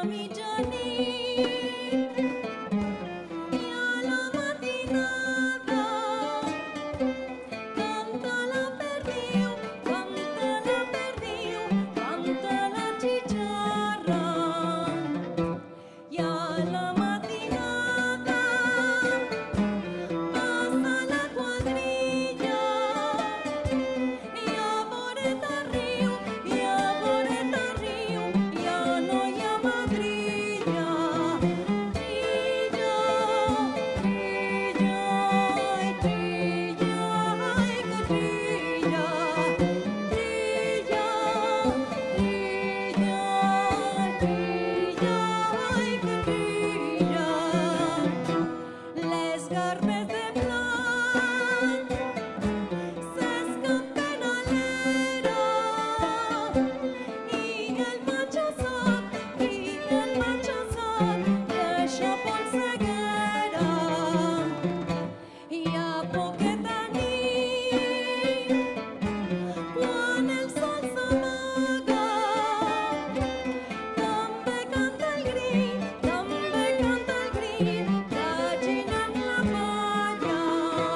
আমি জানি